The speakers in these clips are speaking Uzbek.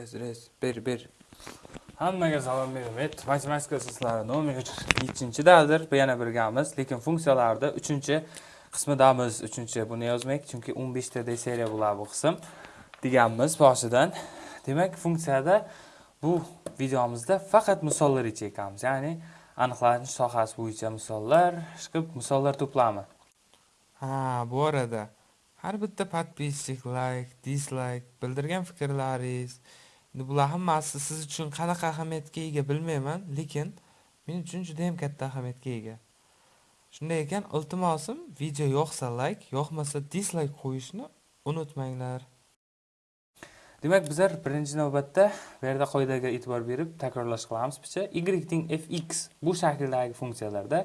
rez rez Ber, ber. Hammaga salom beraman. Matematika sizlarni nomi 7-dadir. Yana birgamiz, lekin funksiyalarda 3-qismidamiz. 3 buni yozmak, chunki 15 ta seriya bo'ladi bu qism deganmiz boshidan. Demak, funksiyada bu videomizda faqat misollar chekamiz. Ya'ni aniqlanish sohasi bo'yicha misollar, chiqib misollar to'plami. Ha, bu arada har bitta подписчик, like, dislike, bildirgan fikrlaringiz, endi bular hammasi siz uchun qanaqa ahamiyatga ega bilmayman, lekin men uchun juda ham katta ahamiyatga ega. Shunday ekan, iltimosim video yoqsa like, yoqmasa dislike qo'yishni unutmanglar. Demak, bizlar birinchi navbatda bu yerda qoidaga e'tibor berib takrorlash qilamiz picha. y teng fx bu shakldagi funksiyalarda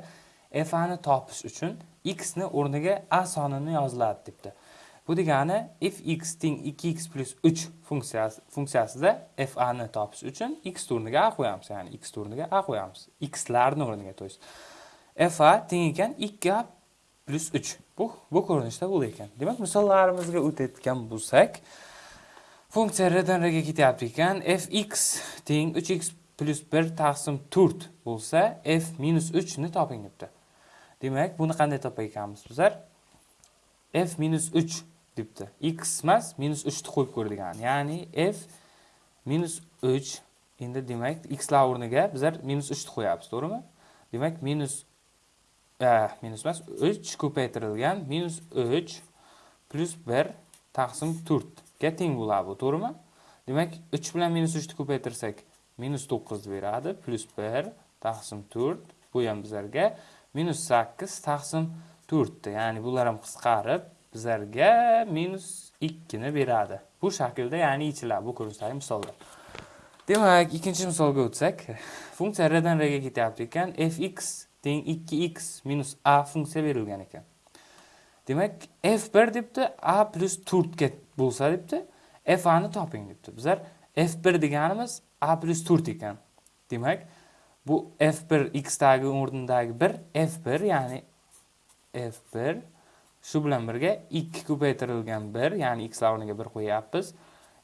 f ni topish uchun x ni o'rniga a sonini yoziladi debdi. Bu degani fx teng 2x plus 3 funksiyasi funksiyasida fa ni topish uchun x o'rniga a qo'yamiz, ya'ni x o'rniga a qo'yamiz. x larni o'rniga to есть fa teng ekan 2a plus 3. Bu bu ko'rinishda bo'lar ekan. Demak, misollarimizga o'tayotgan bo'lsak, funksiya r dan r ga ketyapti ekan. fx teng 3x plus 1 taqsim 4 bo'lsa, f minus 3 ni toping debdi. Demak, buni qanday topar ekanmiz bizlar? f minus 3 debdi. x emas, minus 3 ni qo'yib degani Ya'ni f minus 3 endi demak x o'rniga bizlar minus 3 ni qo'yapmiz, to'g'rimi? Demak, minus e, minus emas, 3 ko'paytirilgan minus 3 plyus 1 taqsim 4 ga teng bo'ladi bu, to'g'rimi? Demak, 3 bilan minus 3 ni ko'paytirsak, minus 9 beradi, plyus 1 taqsim 4 bu ham bizlarga minus 8 taqsim to'rtda ya'ni bular ham qisqarib bizlarga minus 2 ni beradi. Bu shaklda ya'ni yechiladi bu ko'rinishdagi misollar. Demak, ikkinchi misolga o'tsak, funksiya r dan r ga ketyapti ekan, fx teng 2x minus a funksiya berilgan ekan. Demak, f1 debdi, a plus 4 bo'lsa debdi, f a ni toping debdi. Bizlar f1 deganimiz a plus 4 ekan. Demak, bu f1 x dagi o'rnidagi 1 f1 ya'ni f1 Shu bilan birga 2 ko'paytirilgan 1, ya'ni x o'rniga 1 qo'yapmiz.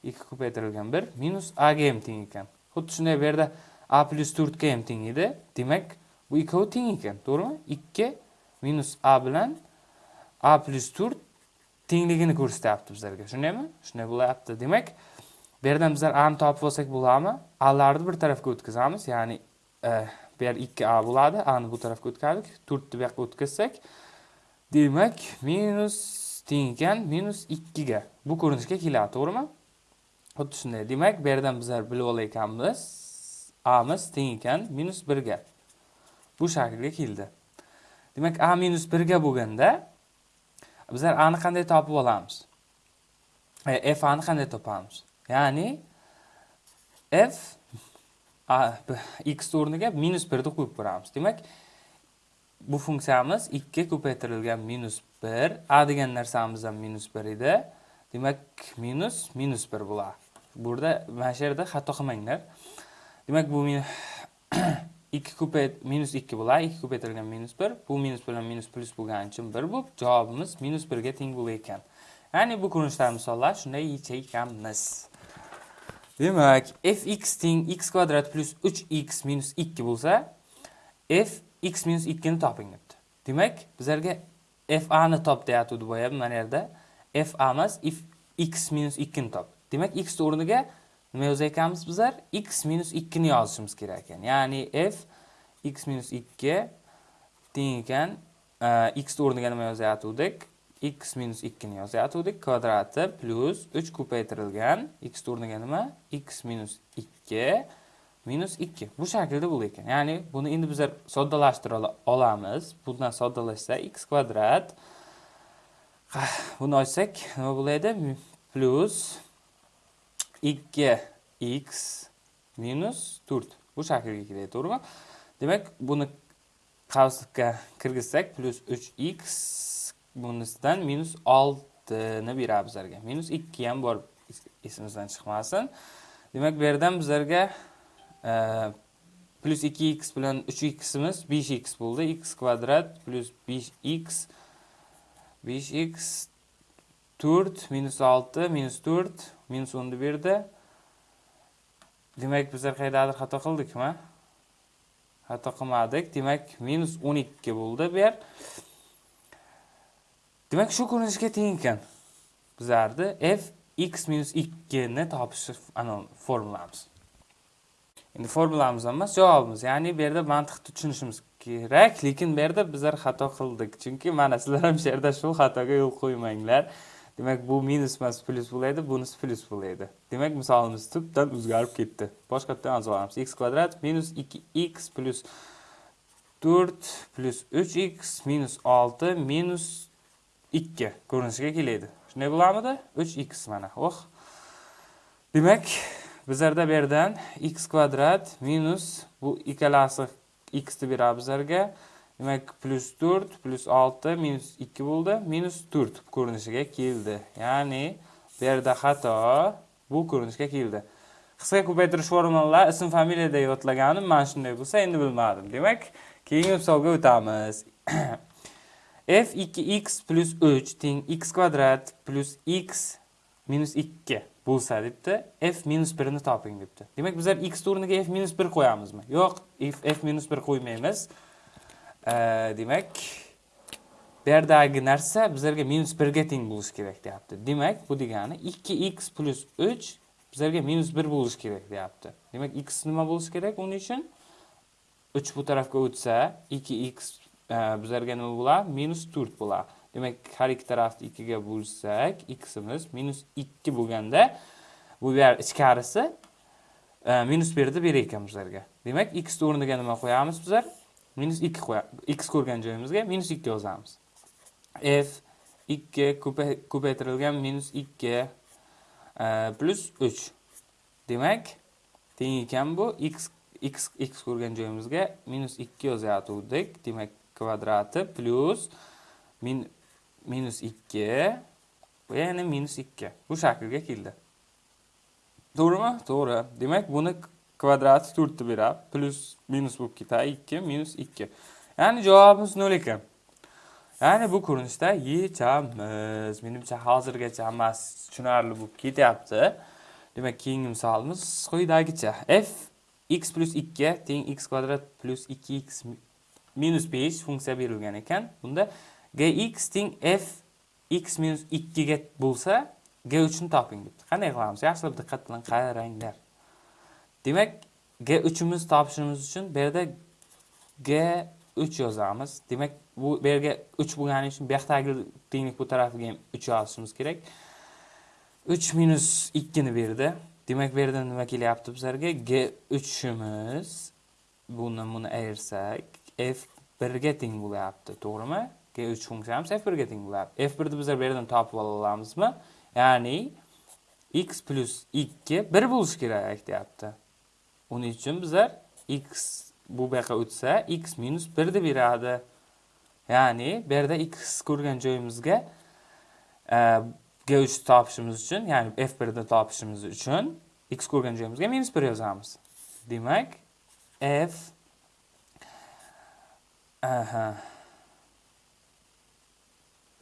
2 ko'paytirilgan 1 minus a ga ham teng ekan. Xuddi shunday bu yerda a plus 4 ga ham teng edi. Demak, bu ikkovi teng ekan, to'g'rimi? 2 minus a bilan a plus 4 tengligini ko'rsatyapti bizlarga. Shundaymi? Shunday bo'lyapti. Demak, bu yerdan bizlar a ni topib olsak bo'ladimi? a larni bir tarafga o'tkazamiz, ya'ni eh, bu yer 2a bo'ladi, a ni bu tarafga o'tkazdik, 4 ni bu yoqqa o'tkazsak, Demak, minus teng ekan minus 2 ga. Bu ko'rinishga keladi, to'g'rimi? Xuddi shunday. Demak, bu yerdan bizlar bilib olayotganmiz, a miz teng ekan minus 1 ga. Bu shaklga keldi. Demak, a minus 1 ga bo'lganda bizlar a ni qanday topib olamiz? E, f a ni qanday topamiz? Ya'ni f a x o'rniga minus 1 ni qo'yib ko'ramiz. Demak, bu funksiyamiz 2 ko'paytirilgan minus 1 a degan narsamiz ham minus 1 edi. Demak minus minus 1 bo'ladi burada mana shu yerda xato qilmanglar. Demak bu 2 ko'payt minus 2 bo'ladi 2 ko'paytirilgan minus 1 bu minus bilan minus plus bo'lgani uchun 1 bo'lib javobimiz minus 1 ga teng bo'lar ekan. Ya'ni bu ko'rinishdagi misollar shunday yechayotganmiz. Demak fx teng x kvadrat plus 3x minus 2 bo'lsa f x minus 2 ni toping debdi. Demak, bizlarga fa ni top deyatuvdi boya mana yerda. fa emas, if x minus 2 ni top. Demak, x o'rniga nima yozayotganmiz bizlar? x minus 2 ni yozishimiz kerak ekan. Ya'ni f x minus 2 teng ekan e, x o'rniga nima yozayotgandik? x minus 2 ni yozayotgandik. Kvadrati plus 3 ko'paytirilgan x o'rniga nima? x minus 2 minus 2 bu shaklda bo'lar ekan. Ya'ni buni endi bizlar soddalashtira olamiz. Bundan soddalashsa x kvadrat. Buni ochsak nima bo'ladi plus 2x minus 4 bu shaklga keladi to'g'rimi? Demak buni qavslikka kirgizsak plus 3x bunisidan minus 6 ni beradi bizlarga. Minus 2 ham bor esimizdan chiqmasin. Demak bu yerdan bizlarga plus 2x bilan 3ximiz 5x bo'ldi. x kvadrat plus 5x 5x 4 minus 6 minus 4 minus 10 berdi. demak bizlar qayerdadir xato qildikmi xato qilmadik demak minus o'n ikki bo'ldi bu yer demak shu ko'rinishga teng ekan bizlarni f x minus ni topish anavi formulamiz endi formulamiz ham emas javobimiz. Ya'ni bu yerda mantiqni tushunishimiz kerak lekin bu yerda bizlar xato qildik. Chunki mana sizlar ham shu yerda shu xatoga yo'l qo'ymanglar. Demak bu minus emas plyus bo'ladi bunisi plyus bo'ladi demak misolimiz tubdan o'zgarib ketdi. Boshqatdan yozib olamiz x kvadrat minus ikki x plyus to'rt plyus uch x minus olti minus ikki ko'rinishiga keladi. Shunday bo'ladimi uch x mana oh. Demak bizlarda bu yerdan x kvadrat minus bu ikkalasi x ni beradi bizlarga. Demak plyus to'rt plyus olti minus ikki bo'ldi minus to'rt ko'rinishiga keldi. Ya'ni bu yerda xato bu ko'rinishga keldi. Qisqa ko'paytirish formulalar ism familiyada yodlaganim mana shunday bo'lsa endi bilmadim. Demak keyingi misolga o'tamiz. F 2x plyus 3 teng x kvadrat plyus x minus 2 bo'lsa debdi f minus 1 ni toping debdi. Demak bizlar x o'rniga f minus 1 qo'yamizmi? Yo'q f, f minus 1 qo'ymaymiz. Demak bu yerdagi narsa bizlarga minus 1 ga teng bo'lishi kerak deyapti. Demak bu degani 2x plyus 3 bizlarga minus 1 bo'lishi kerak deyapti. Demak x nima bo'lishi kerak uning uchun? 3 bu tarafga o'tsa 2x e, bizlarga nima bo'ladi minus 4 bo'ladi demak har ikki tarafni 2 ga bo'lsak ximiz minus 2 bo'lganda bu yer ichkarisi e, minus 1 deb ekan bizlarga demak x o'rniga nima qo'yamiz bizlar? Minus 2 qo'yamiz x ko'rgan joyimizga minus 2 yozamiz. F 2 ko'paytirilgan minus 2 e, plus 3 demak teng ekan bu x x x ko'rgan joyimizga minus 2 yozayotgandik. Demak kvadrati plyus min minus 2 va yana minus 2 bu shaklga keldi. To'g'rimi? To'g'ri. Demak buni kvadrati to'rtni beradi plus minus bo'lib ketadi 2 minus 2 ya'ni javobimiz 0 ekan. Ya'ni bu ko'rinishda yechamiz. Menimcha hozirgacha hammasi tushunarli bo'lib ketyapti. Demak keyingi misolimiz quyidagicha f x plyus 2 teng x kvadrat plyus 2x minus 5 funksiya berilgan ekan. Bunda gx teng f x minus 2 ga bo'lsa g3 ni toping debdi. Qanday qilamiz? Yaxshilab diqqat bilan qaranglar. Demak g uchimizni topishimiz uchun bu yerda g3 yozamiz. Demak bu bu yerga 3 bo'lgani uchun bu yoqdagi tenglik bu tarafiga ham 3 yozishimiz kerak. 3 minus 2 ni berdi. Demak bu yerda nima kelyapti bizlarga? G uchimiz buni buni ayirsak f 1 ga teng bo'lyapti to'g'rimi? G3 funksiyamiz f 1 ga teng bo'ladi f 1 ni bizlar bu yerdan topib ola olamizmi ya'ni x plyus 2 1 bo'lishi kerak deyapti. Uning uchun bizlar x bu yoqqa o'tsa x minus 1 deb beradi. Ya'ni bu yerda x ko'rgan joyimizga e, g3 topishimiz uchun ya'ni f1 ni topishimiz uchun x ko'rgan joyimizga minus 1 yozamiz. Demak f aha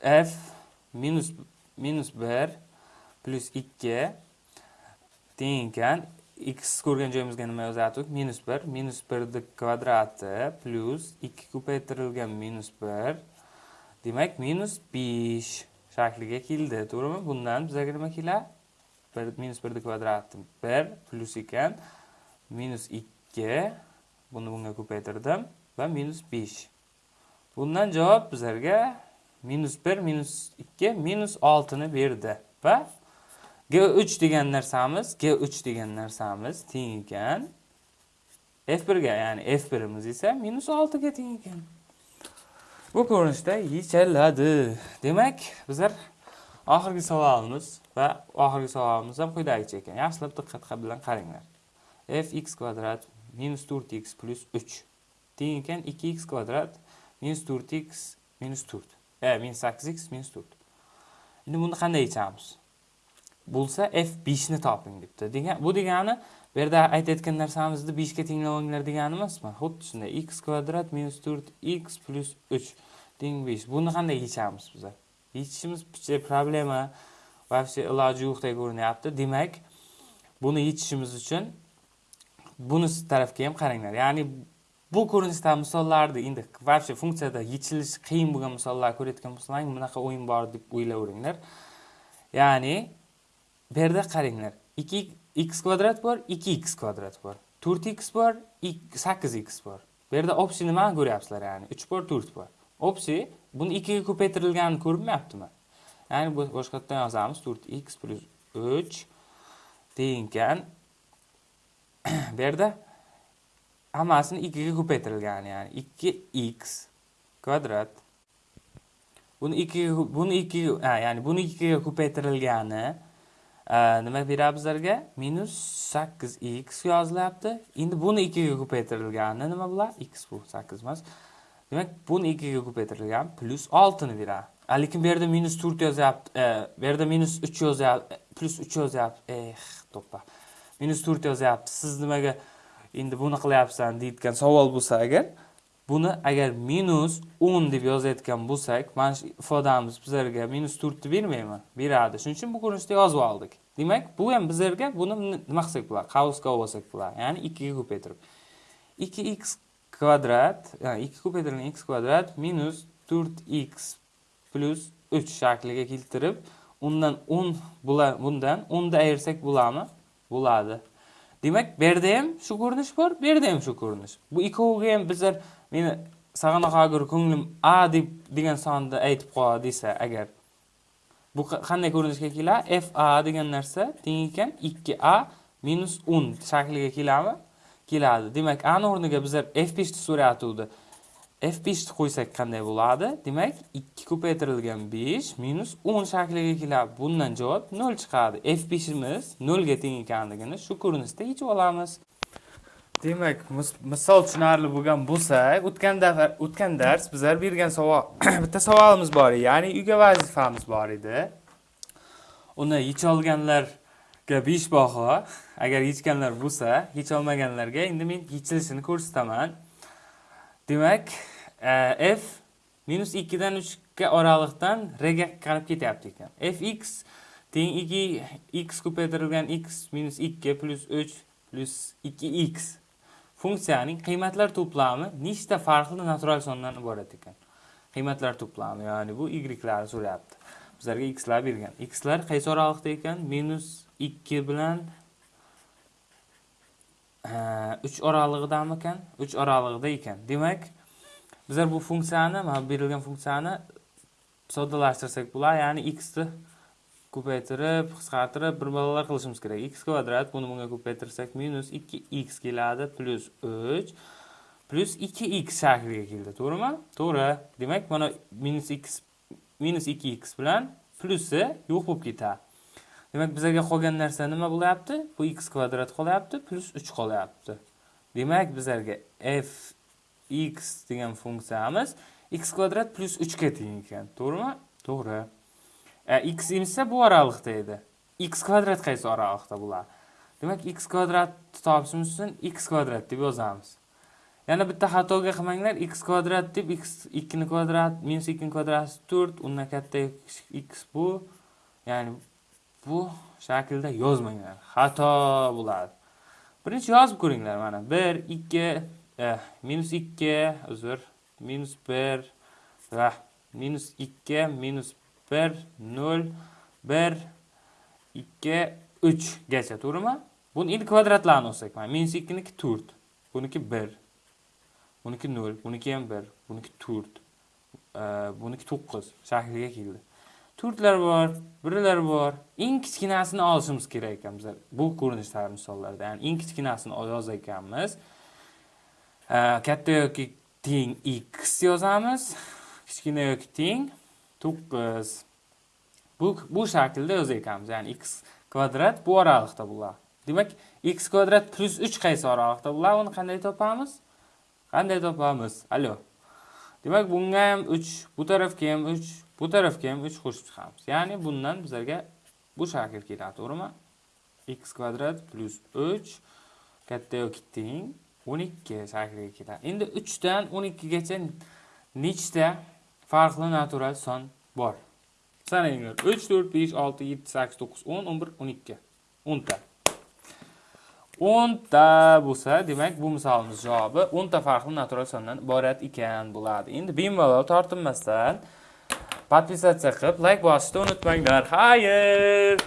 f minus minus 1 plus 2 teng ekan x ko'rgan joyimizga nima yozardik? Minus 1 minus 1 kvadrati plyus 2 ko'paytirilgan minus 1 demak minus 5 shakliga keldi to'g'rimi? Bundan bizga nima keladi minus 1 kvadrati bir plyus ekan minus 2 buni bunga ko'paytirdim va minus 5 bundan javob bizlarga minus 1 minus 2 minus 6 ni berdi va G3 degan narsamiz, G3 degan narsamiz teng ekan F1 ga, ya'ni F1imiz esa -6 ga teng ekan. Bu ko'rinishda yechiladi. Demak, bizlar oxirgi savolimiz va oxirgi savolimiz ham quyidagicha ekan. Yaxshilab diqqat bilan qaranglar. fx kvadrat minus 4x plus 3 teng ekan 2x kvadrat minus 4x minus 4. E, minus 8x minus 4. Endi buni qanday yechamiz? bo'lsa f5 ni toping debdi. Degan bu degani bu yerda aytayotgan narsamizni 5 ga tenglab olinglar degani emasmi? Xuddi shunday x kvadrat 4x 3 teng 5. Buni qanday yechamiz bizlar? Yechishimiz picha problema вообще iloji yo'qdek ko'rinyapti. Demak, buni yechishimiz uchun bunisi tarafga ham qaranglar ya'ni bu ko'rinishdagi misollarni endi вообще funksiyada yechilishi qiyin bo'lgan misollar ko'rayotgan bo'lsalaring bunaqa o'yin bor deb o'ylayveringlar. Ya'ni bu yerda qaranglar. Ikki x kvadrat bor ikki x kvadrat bor. To'rt x bor sakkiz x bor. Bu yerda общий nimani ko'ryapsizlar ya'ni? Uch bor to'rt bor. Общий buni ikkiga ko'paytirilganini ko'rinmayaptimi ya'ni bu boshqatdan yozamiz. To'rt x plyus uch teng ekan bu yerda hammasini ikkiga ko'paytirilgan ya'ni ikki x kvadrat. Buni ikkiga buni ikkiga ya'ni buni ikkiga ko'paytirilgani e, nima beradi bizlarga minus sakkiz x yozilyapti endi buni ikkiga ko'paytirilgani nima bo'ladi x bu sakkiz emas. Demak buni ikkiga ko'paytirilgan plyus oltini beradi. Lekin bu yerda minus to'rt yozyapti e, bu yerda minus uch yozyapti plyus uch yozyapti eh to'ppa. Minus to'rt yozyapti. Siz nimaga endi buni qilyapsan deyotgan savol bo'lsa agar buni agar minus o'n deb yozayotgan bo'lsak mana shu ifodamiz bizlarga minus to'rtni bermaymi? Beradi. Shuning uchun bu ko'rinishda yozib oldik. Demak bu ham bizlarga buni nima qilsak bo'ladi qavsga olsak bo'ladi ya'ni ikkiga ko'paytirib. Ikki x kvadrat ikki ko'paytirilgan x kvadrat minus to'rt x plyus uch shakliga keltirib undan o'n bundan o'nda ayirsak bo'ladimi? Bo'ladi. demak bu yerda ham shu ko'rinish bor bu yerda ham shu ko'rinish. Bu ikkoviga ham bizlar meni sag'anaqagir ko'nglim a deb degan sonni aytib qo'y desa agar bu qanday ko'rinishga keladi f a degan narsa teng ekan ikki a minus o'n shakliga keladimi keladi. Demak ani o'rniga bizlar f beshni so'ratuvdi f5 ni qo'ysak qanday bo'ladi? Demak 2 ko'paytirilgan 5 minus 10 shakliga keladi. Bundan javob 0 chiqadi. F5 imiz 0 ga teng ekanligini shu ko'rinishda yechib olamiz. Demak misol tushunarli bo'lgan bo'lsa o'tgan dafar o'tgan dars bizlar bergan savol bitta savolimiz bor edi. Ya'ni uyga vazifamiz bor edi. Uni yecholganlarga 5 baho. Agar yechganlar bo'lsa yecholmaganlarga endi men yechilishini ko'rsataman. Demak e, f minus ikkidan uchga oraliqdan rega qarab ketyapti ekan. Fx teng ikki x ko'paytirilgan x minus ikki plyus uch plyus ikki x. Funksiyaning qiymatlar to'plami nechta farqli natural sondan iborat ekan? Qiymatlar to'plami ya'ni bu y'larni so'rayapti. Bizlarga xlar bergan. Xlar qaysi oraliqda ekan? Minus ikki bilan uch oralig'idami ekan uch oralig'ida ekan demak bizlar bu funksiyani mana berilgan funksiyani soddalashtirsak bular ya'ni x ni ko'paytirib qisqartirib bir balolar qilishimiz kerak. x kvadrat buni bunga ko'paytirsak minus ikki x keladi plyus uch plyus ikki x shakliga keldi to'g'rimi to'g'ri demak mana minus x minus ikki x bilan plyusi yo'q bo'lib ketadi demak bizlarga qolgan narsa nima bo'lyapti? Bu x kvadrat qolyapti plyus uch qolyapti. Demak bizlarga f x degan funksiyamiz x kvadrat plyus uchga teng ekan. To'g'rimi? To'g'ri. E, x emsa bu oraliqda edi. x kvadrat qaysi oraliqda bo'ladi demak x kvadratni topishimiz uchun x kvadrat deb yozamiz. Yana bitta xatoga qilmanglar x kvadrat deb x ikkini kvadrat minus ikkini kvadrati to'rt undan katta x bu ya'ni bu shaklda yozmanglar. Xato bo'ladi. Birinchi yozib ko'ringlar mana. Bir ikki eh, minus ikki uzr minus bir va minus ikki minus bir nol bir ikki uchgacha to'g'rimi buni endi kvadratlarini olsak mana. Minus ikkiniki to'rt buniki bir buniki nol buniki ham bir buniki to'rt e, buniki to'qqiz shakliga keldi. To'rtlar bor birlar bor. Eng kichkinasini olishimiz kerak ekan bizlar bu ko'rinishdagi misollarda. Ya'ni eng kichkinasini yozar ekanmiz. Katta yoki teng x yozamiz. Kichkina yoki teng to'qqiz. Bu bu shaklda yozar ekanmiz. Ya'ni x kvadrat bu oraliqda bo'ladi. Demak x kvadrat plyus uch qaysi oraliqda bo'ladi? Uni qanday topamiz? Qanday topamiz? Allo demak bunga ham uch bu tarafga ham uch bu tarafga ham uch qo'shib chiqamiz. Ya'ni bundan bizlarga bu shakl keladi to'g'rimi? X kvadrat plyus uch katta yoki teng o'n ikki shakliga keladi. Endi uchdan o'n ikkigacha nechta farqli natural son bor? Sananglar uch to'rt besh olti yetti sakkiz to'qqiz o'n o'n bir o'n ikki o'nta. O'nta bo'lsa demak bu misolimiz javobi o'nta farqli natural sondan iborat ekan bo'ladi. Endi bemalol tortinmasdan подписаться, лайк, вас тонут, мой дар, хайер!